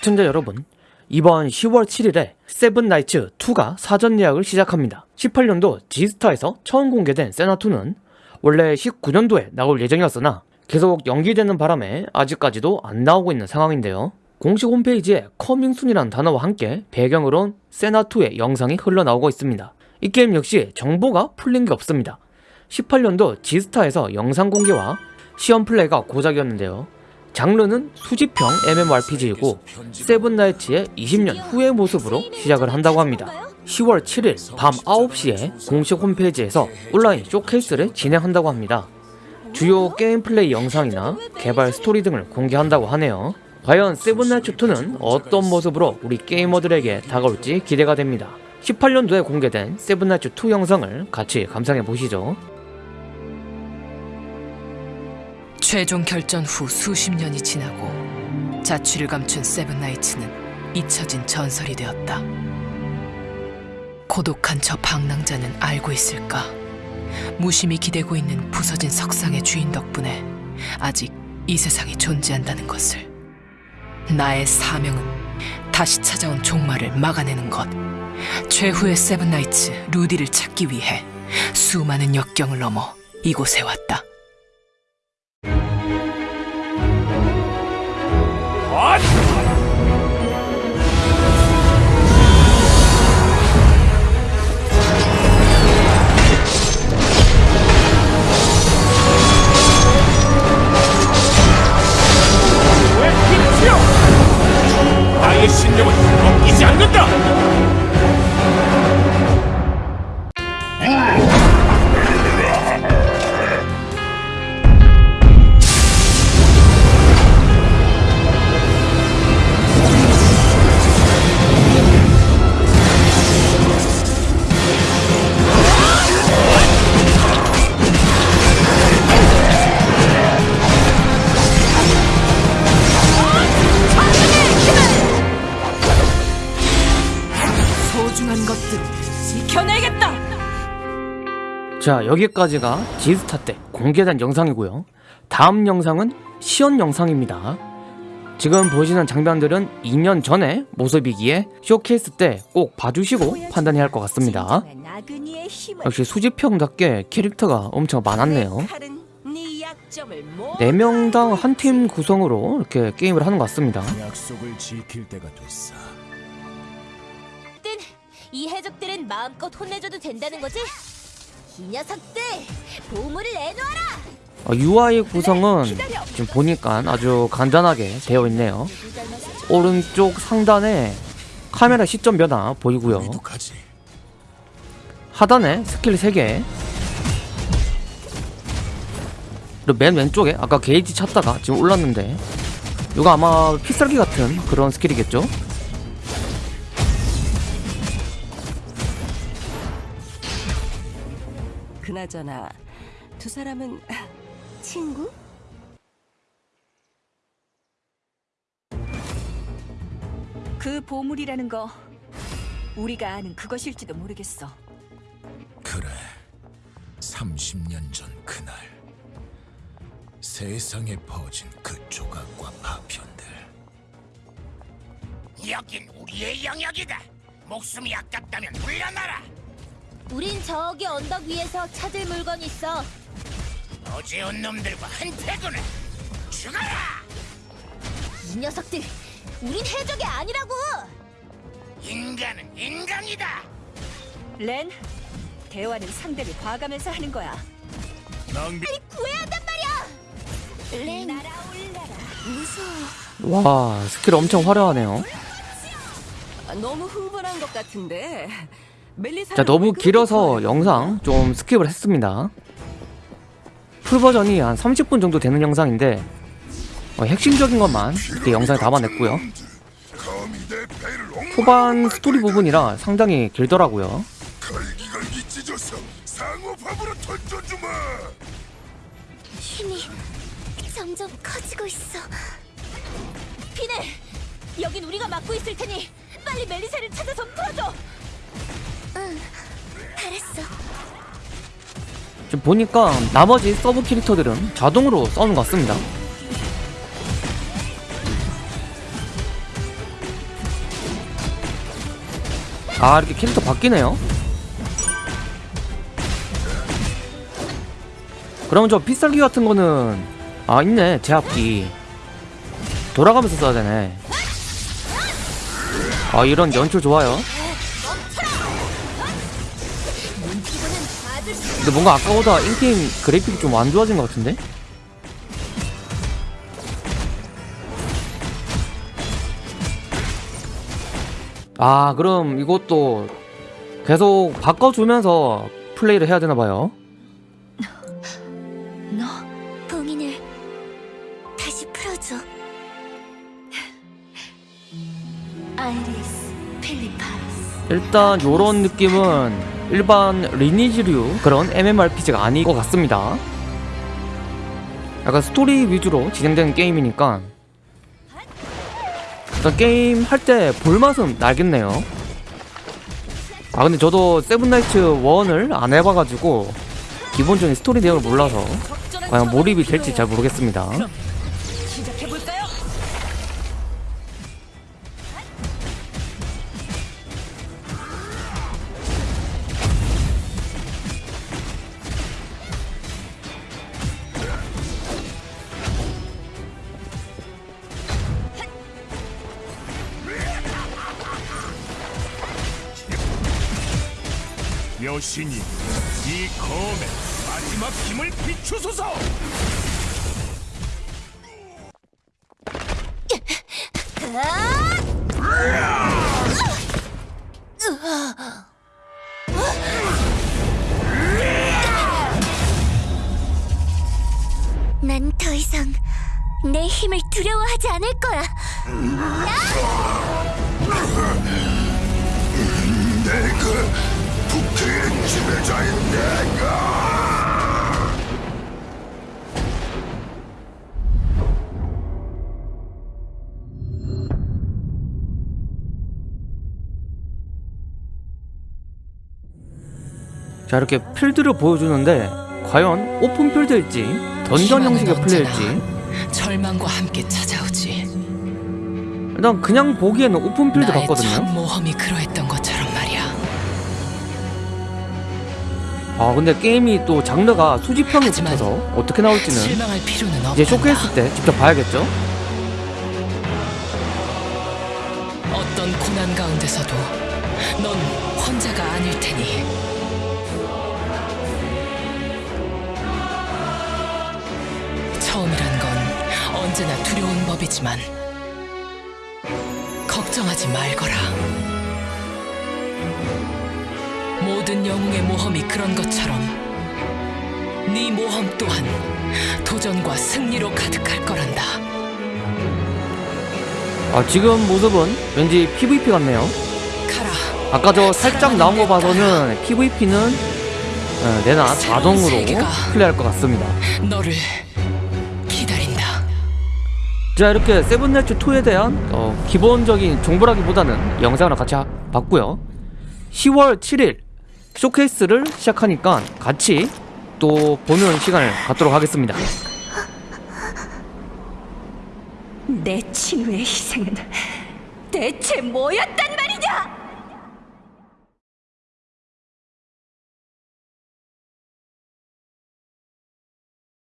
시청자 여러분 이번 10월 7일에 세븐나이츠 2가 사전 예약을 시작합니다. 18년도 G스타에서 처음 공개된 세나2는 원래 19년도에 나올 예정이었으나 계속 연기되는 바람에 아직까지도 안 나오고 있는 상황인데요. 공식 홈페이지에 Coming Soon이라는 단어와 함께 배경으론 세나2의 영상이 흘러나오고 있습니다. 이 게임 역시 정보가 풀린 게 없습니다. 18년도 G스타에서 영상 공개와 시험 플레이가 고작이었는데요 장르는 수집형 MMORPG이고 세븐나이츠의 20년 후의 모습으로 시작을 한다고 합니다. 10월 7일 밤 9시에 공식 홈페이지에서 온라인 쇼케이스를 진행한다고 합니다. 주요 게임 플레이 영상이나 개발 스토리 등을 공개한다고 하네요. 과연 세븐나이츠2는 어떤 모습으로 우리 게이머들에게 다가올지 기대가 됩니다. 18년도에 공개된 세븐나이츠2 영상을 같이 감상해 보시죠 최종 결전 후 수십 년이 지나고 자취를 감춘 세븐나이츠는 잊혀진 전설이 되었다. 고독한 저 방랑자는 알고 있을까? 무심히 기대고 있는 부서진 석상의 주인 덕분에 아직 이 세상이 존재한다는 것을. 나의 사명은 다시 찾아온 종말을 막아내는 것. 최후의 세븐나이츠 루디를 찾기 위해 수많은 역경을 넘어 이곳에 왔다. What? 자 여기까지가 G스타 때 공개된 영상이고요. 다음 영상은 시연 영상입니다. 지금 보시는 장면들은 2년 전의 모습이기에 쇼케이스 때 꼭 봐주시고 판단해야 할 것 같습니다. 역시 수집형답게 캐릭터가 엄청 많았네요. 4명당 한 팀 구성으로 이렇게 게임을 하는 것 같습니다. 약속을 지킬 때가 됐어. 뜬, 이 해적들은 마음껏 혼내줘도 된다는 거지? 이 녀석들 보물을 내놓아라! 어, UI 구성은 지금 보니까 아주 간단하게 되어 있네요 오른쪽 상단에 카메라 시점 변화 보이고요. 하단에 스킬 3개 그리고 맨 왼쪽에 아까 게이지 찾다가 지금 올랐는데 이거 아마 피썰기 같은 그런 스킬이겠죠? 그나저나 두 사람은 친구? 그 보물이라는 거 우리가 아는 그것일지도 모르겠어. 그래. 30년 전 그날 세상에 퍼진 그 조각과 파편들. 여긴 우리의 영역이다. 목숨이 아깝다면 물러나라. 우린 저기 언덕 위에서 찾을 물건 있어. 어제 온 놈들과 한패구나. 죽어라. 이 녀석들, 우린 해적이 아니라고! 인간은 인간이다. 렌, 대화는 상대를 봐가면서 하는 거야. 낭비. 구해야 한단 말이야! 렌, 날아올라라. 무서워. 와 스킬 엄청 화려하네요 아, 너무 흥분한 것 같은데. 자 너무 길어서 영상 좀 스킵을 했습니다 full 버전이 한 30분 정도 되는 영상인데 어, 핵심적인 것만 이렇게 영상에 담아냈고요 후반 스토리 부분이라 상당히 길더라고요. 힘이 점점 커지고 있어. 피네, 여긴 우리가 맡고 있을 테니 빨리 멜리세를 찾아서 풀어줘. 했어. 지금 보니까 나머지 서브 캐릭터들은 자동으로 싸우는 것 같습니다. 아 이렇게 캐릭터 바뀌네요. 그럼 저 빗살기 같은 거는 아 있네. 제압기. 돌아가면서 써야 되네. 아 이런 연출 좋아요. 근데 뭔가 아까보다 인게임 그래픽이 좀 안 좋아진 것 같은데? 아 그럼 이것도 계속 바꿔주면서 플레이를 해야 되나봐요 너 봉인을 다시 풀어줘. 아이리스 필리파스. 일단 요런 느낌은 일반 리니지류 그런 MMORPG가 아닌 것 같습니다. 약간 스토리 위주로 진행되는 게임이니까. 일단 게임 할 때 볼맛은 나겠네요. 아 근데 저도 세븐나이츠 1을 안 해봐가지고 기본적인 스토리 내용을 몰라서 과연 몰입이 될지 잘 모르겠습니다 여신이 이 검에 마지막 힘을 비추소서. 난 더 이상 내 힘을 두려워하지 않을 거야. 내가 국회의 지배자인 내가. 자 이렇게 필드를 보여주는데 과연 오픈 필드일지 던전 형식의 플레이일지 절망과 함께 찾아오지. 일단 그냥 보기에는 open field 같거든요 모험이 그러했듯 아 근데 게임이 또 장르가 수집형이 붙어서 어떻게 나올지는. 이제 쇼케이스 때 직접 봐야겠죠? 어떤 고난 가운데서도 넌 혼자가 아닐 테니. 처음이란 건 언제나 두려운 법이지만 걱정하지 말거라. 모든 영웅의 모험이 그런 것처럼 네 모험 또한 도전과 승리로 가득할 거란다. 아 지금 모습은 왠지 PVP 같네요 가라. 아까 저 살짝 나온 거 봐서는 PVP는 내나 자동으로 플레이할 것 같습니다 너를 기다린다. 자 이렇게 세븐나이츠 2에 대한 어, 기본적인 정보라기보다는 영상을 같이 하- 봤고요 10월 7일 쇼케이스를 시작하니까 같이 또 보는 시간을 갖도록 하겠습니다 내 친구의 희생은 대체 뭐였단 말이냐?